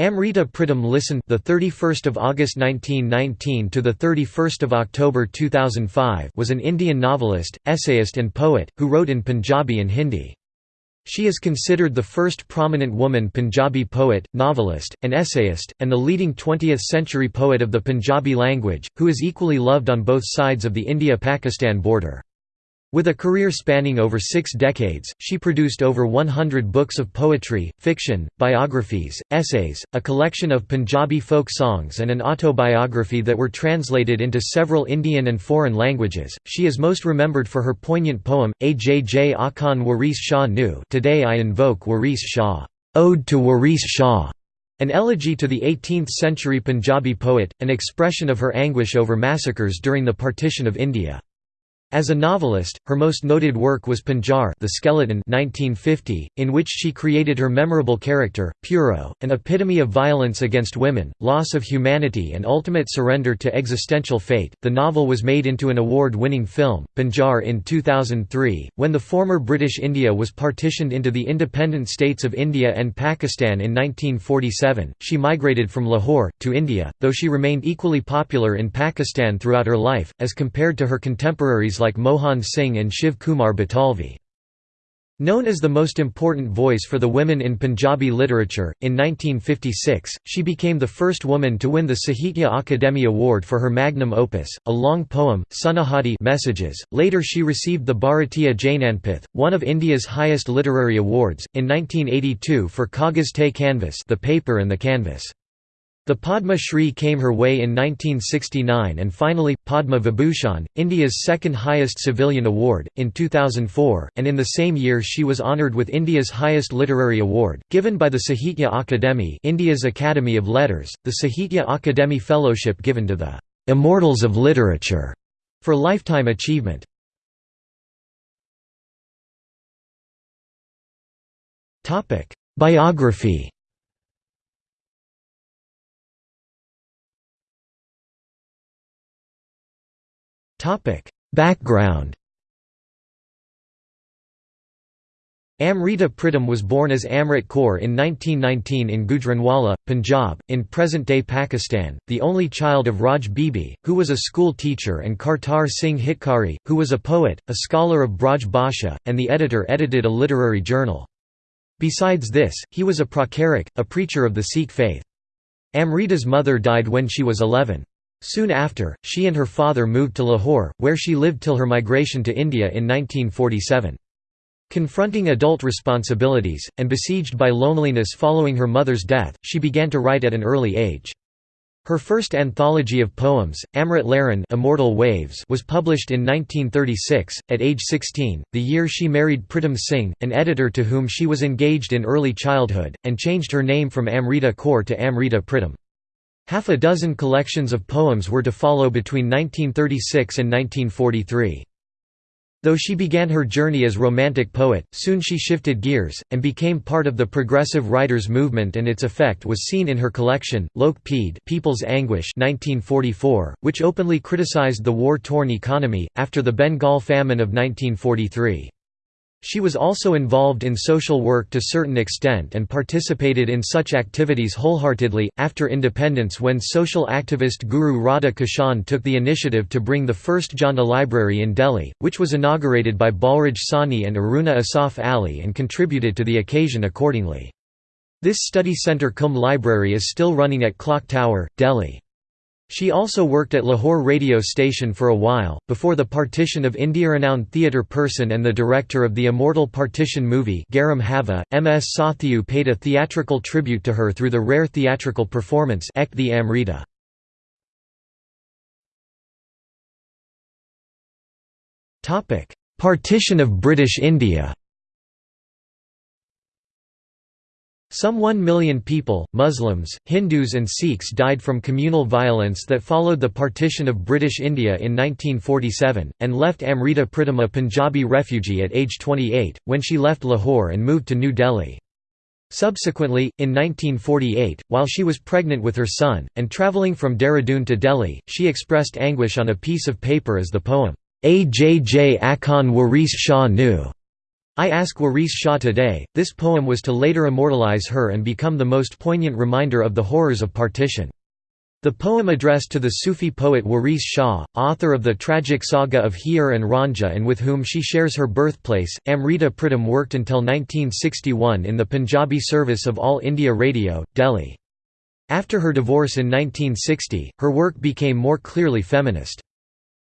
Amrita Pritam Lisan, the 31st of August 1919 to the 31st of October 2005, was an Indian novelist, essayist and poet who wrote in Punjabi and Hindi. She is considered the first prominent woman Punjabi poet, novelist, and essayist, and the leading 20th-century poet of the Punjabi language, who is equally loved on both sides of the India-Pakistan border. With a career spanning over six decades, she produced over 100 books of poetry, fiction, biographies, essays, a collection of Punjabi folk songs and an autobiography that were translated into several Indian and foreign languages. She is most remembered for her poignant poem, Ajj Akan Waris Shah Nu Today I invoke Waris Shah, Ode to Waris Shah, an elegy to the 18th-century Punjabi poet, an expression of her anguish over massacres during the partition of India. As a novelist, her most noted work was Panjar the Skeleton 1950, in which she created her memorable character, Puro, an epitome of violence against women, loss of humanity and ultimate surrender to existential fate. The novel was made into an award-winning film, Panjar in 2003, when the former British India was partitioned into the independent states of India and Pakistan in 1947. She migrated from Lahore, to India, though she remained equally popular in Pakistan throughout her life, as compared to her contemporaries like Mohan Singh and Shiv Kumar Batalvi. Known as the most important voice for the women in Punjabi literature, in 1956, she became the first woman to win the Sahitya Akademi Award for her magnum opus, a long poem, Sunahadi Messages. Later she received the Bharatiya Jnanpith, one of India's highest literary awards, in 1982 for Kagaz Te Canvas the paper and the canvas. The Padma Shri came her way in 1969 and finally, Padma Vibhushan, India's second highest civilian award, in 2004, and in the same year she was honoured with India's highest literary award, given by the Sahitya Akademi India's Academy of Letters, the Sahitya Akademi Fellowship given to the "'Immortals of Literature' for lifetime achievement. Biography Topic: Background. Amrita Pritam was born as Amrit Kaur in 1919 in Gujranwala, Punjab, in present-day Pakistan, the only child of Raj Bibi, who was a school teacher and Kartar Singh Hitkari, who was a poet, a scholar of Braj Bhasha, and the editor edited a literary journal. Besides this, he was a pracharak, a preacher of the Sikh faith. Amrita's mother died when she was 11. Soon after, she and her father moved to Lahore, where she lived till her migration to India in 1947. Confronting adult responsibilities, and besieged by loneliness following her mother's death, she began to write at an early age. Her first anthology of poems, Amrit Lehran Immortal Waves was published in 1936, at age 16, the year she married Pritam Singh, an editor to whom she was engaged in early childhood, and changed her name from Amrita Kaur to Amrita Pritam. Half a dozen collections of poems were to follow between 1936 and 1943. Though she began her journey as romantic poet, soon she shifted gears, and became part of the progressive writers movement and its effect was seen in her collection, Lok Peed People's Anguish 1944, which openly criticized the war-torn economy, after the Bengal famine of 1943. She was also involved in social work to certain extent and participated in such activities wholeheartedly. After independence, when social activist Guru Radha Kishan took the initiative to bring the first Jana library in Delhi, which was inaugurated by Balraj Sahni and Aruna Asaf Ali and contributed to the occasion accordingly. This study centre cum library is still running at Clock Tower, Delhi. She also worked at Lahore radio station for a while, before the partition of India. Renowned theatre person and the director of the immortal partition movie Garam Hava, M.S. Sathyu paid a theatrical tribute to her through the rare theatrical performance Ek the Amrita. Partition of British India Some one million people, Muslims, Hindus and Sikhs died from communal violence that followed the partition of British India in 1947, and left Amrita Pritam a Punjabi refugee at age 28, when she left Lahore and moved to New Delhi. Subsequently, in 1948, while she was pregnant with her son, and travelling from Dehradun to Delhi, she expressed anguish on a piece of paper as the poem, Ajj Akan Waris Shah Nu. I ask Waris Shah today, this poem was to later immortalize her and become the most poignant reminder of the horrors of partition. The poem addressed to the Sufi poet Waris Shah, author of the tragic saga of Heer and Ranjha and with whom she shares her birthplace, Amrita Pritam worked until 1961 in the Punjabi service of All India Radio, Delhi. After her divorce in 1960, her work became more clearly feminist.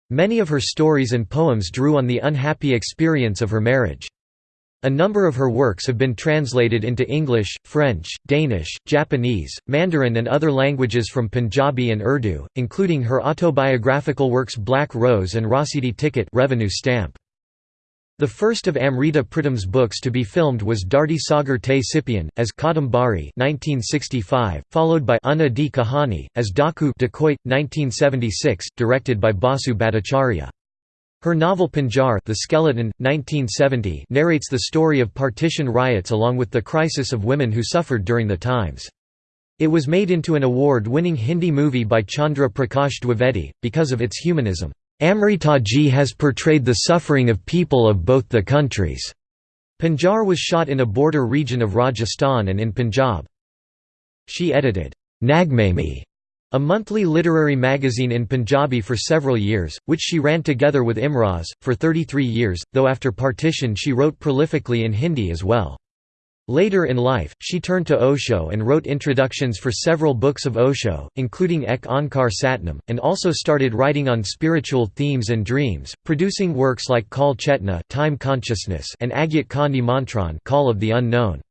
Many of her stories and poems drew on the unhappy experience of her marriage. A number of her works have been translated into English, French, Danish, Japanese, Mandarin and other languages from Punjabi and Urdu, including her autobiographical works Black Rose and Rasidi Ticket revenue stamp. The first of Amrita Pritam's books to be filmed was Dharti Sagar Te Sipian, as Kadambari 1965, followed by Unna Di Kahani, as Daku Dacoit, 1976, directed by Basu Bhattacharya. Her novel Panjar the Skeleton, 1970 narrates the story of partition riots along with the crisis of women who suffered during the times. It was made into an award-winning Hindi movie by Chandra Prakash Dwivedi, because of its humanism. Amrita Amritaji has portrayed the suffering of people of both the countries. Panjar was shot in a border region of Rajasthan and in Punjab. She edited, Nagmani, a monthly literary magazine in Punjabi for several years, which she ran together with Imroz, for 33 years, though after partition she wrote prolifically in Hindi as well. Later in life, she turned to Osho and wrote introductions for several books of Osho, including Ek Ankar Satnam, and also started writing on spiritual themes and dreams, producing works like Kal Chetna time consciousness and Agyat Ka Mantran Call of the Unknown.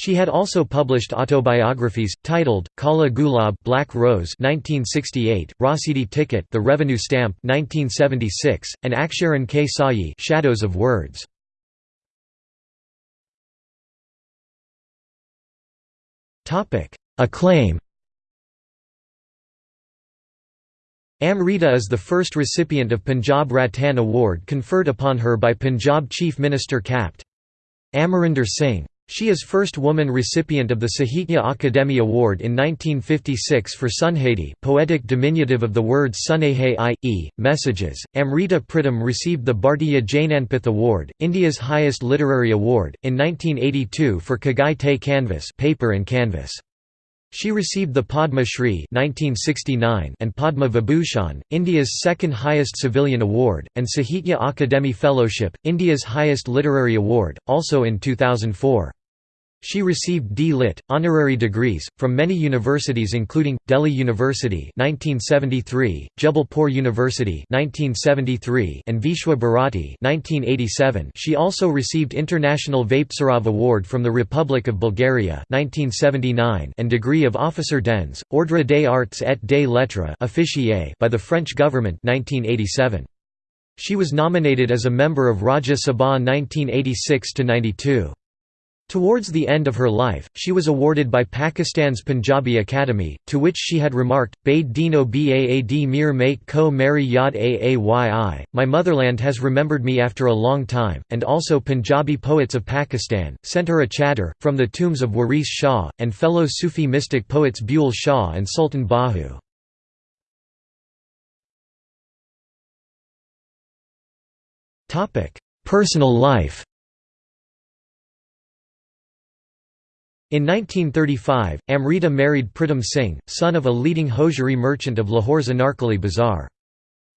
She had also published autobiographies, titled, Kala Gulab Black Rose 1968, Rasidi Ticket The Revenue Stamp 1976, and Aksharan K. Sayi Shadows of Words. Acclaim Amrita is the first recipient of Punjab Ratan Award conferred upon her by Punjab Chief Minister Capt. Amarinder Singh. She is first woman recipient of the Sahitya Akademi Award in 1956 for Sunhadi poetic diminutive of the words Sunehe i.e., messages. Amrita Pritam received the Bhartiya Jnanpith Award, India's highest literary award, in 1982 for Kagaz Te Canvas paper and canvas. She received the Padma Shri and Padma Vibhushan, India's second highest civilian award, and Sahitya Akademi Fellowship, India's highest literary award, also in 2004. She received D.Litt. honorary degrees, from many universities including, Delhi University 1973, Jabalpur University 1973, and Vishwa Bharati 1987. She also received International Vaptsarov Award from the Republic of Bulgaria 1979 and degree of Officer d'Ens, Ordre des Arts et des Lettres by the French government 1987. She was nominated as a member of Rajya Sabha 1986–92. Towards the end of her life, she was awarded by Pakistan's Punjabi Academy, to which she had remarked, Bade Dino Baad Mir make ko meri yad aayyi, my motherland has remembered me after a long time, and also Punjabi poets of Pakistan, sent her a chadar, from the tombs of Waris Shah, and fellow Sufi mystic poets Bulleh Shah and Sultan Bahu. Personal life In 1935, Amrita married Pritam Singh, son of a leading hosiery merchant of Lahore's Anarkali Bazaar.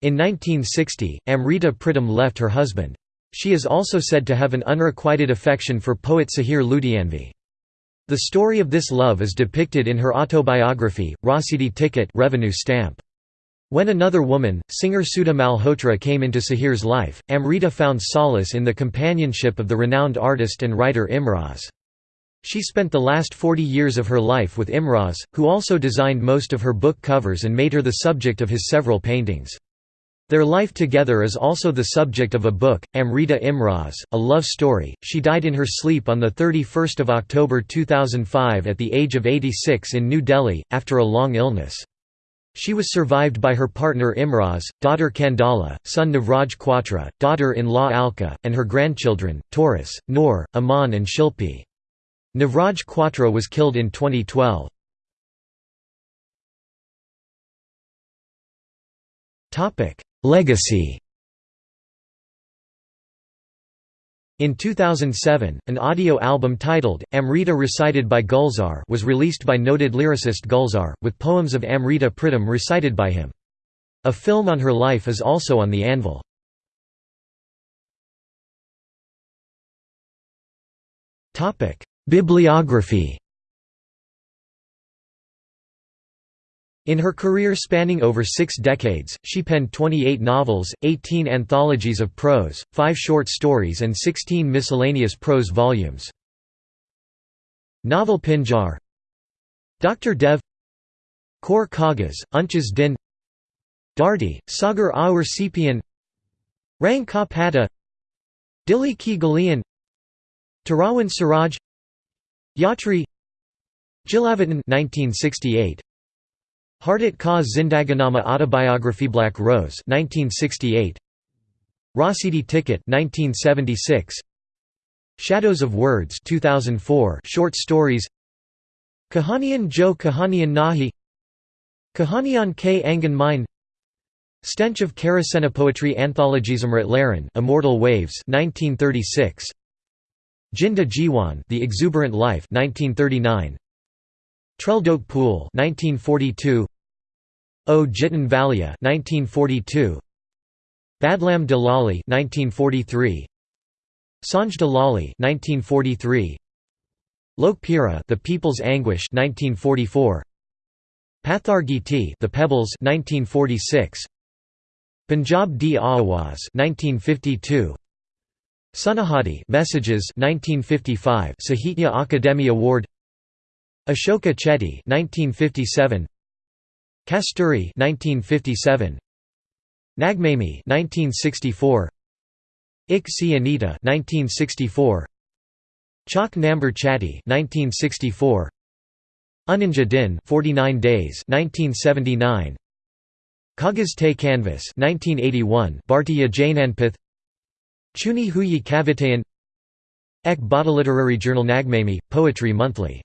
In 1960, Amrita Pritam left her husband. She is also said to have an unrequited affection for poet Sahir Ludhianvi. The story of this love is depicted in her autobiography, Rasidi Ticket revenue stamp. When another woman, singer Sudha Malhotra came into Sahir's life, Amrita found solace in the companionship of the renowned artist and writer Imroz. She spent the last 40 years of her life with Imroz, who also designed most of her book covers and made her the subject of his several paintings. Their life together is also the subject of a book, Amrita Imroz, a love story. She died in her sleep on 31 October 2005 at the age of 86 in New Delhi, after a long illness. She was survived by her partner Imroz, daughter Kandala, son Navraj Kwatra, daughter-in-law Alka, and her grandchildren, Taurus, Noor, Aman and Shilpi. Navraj Kwatra was killed in 2012. Legacy In 2007, an audio album titled, Amrita Recited by Gulzar was released by noted lyricist Gulzar, with poems of Amrita Pritam recited by him. A film on her life is also on the anvil. Bibliography. In her career spanning over six decades, she penned 28 novels, 18 anthologies of prose, 5 short stories and 16 miscellaneous prose volumes. Novel Pinjar. Dr. Dev. Kor Kagas, Unchas Din. Dharti, Sagar Aur Sepian. Rang Ka Pata Dili Ki Galian. Tarawan Siraj Yatri Jilavatan 1968 Hardat Ka Zindaganama Autobiography Black Rose 1968 Rasidi Ticket 1976 Shadows of Words 2004 short stories. Kahanian Jo Kahanian Nahi. Kahanian K. Angan Mine. Stench of Kerosene Poetry Anthologies Amrit Lehran Immortal Waves 1936 Jinda Jiwan The Exuberant Life 1939 Treldok Pool 1942 O Jitan Valia 1942 Badlam Dalali 1943 Sanj Dalali 1943 Lokpira The People's Anguish 1944 Pathar Giti The Pebbles 1946 Punjab di Awaz 1952 Sunahadi Messages 1955 Sahitya Akademi Award. Ashoka Chetty 1957 Kasturi 1957 Nagmani 1964 Ik Anita 1964 Chak Namber Chatty 1964 Uninja Din 49 days 1979 Kagaz Te Canvas 1981 Bhartiya Jnanpith Chuni Huyi Kavitayan Ek Bada Literary Journal Nagmani Poetry Monthly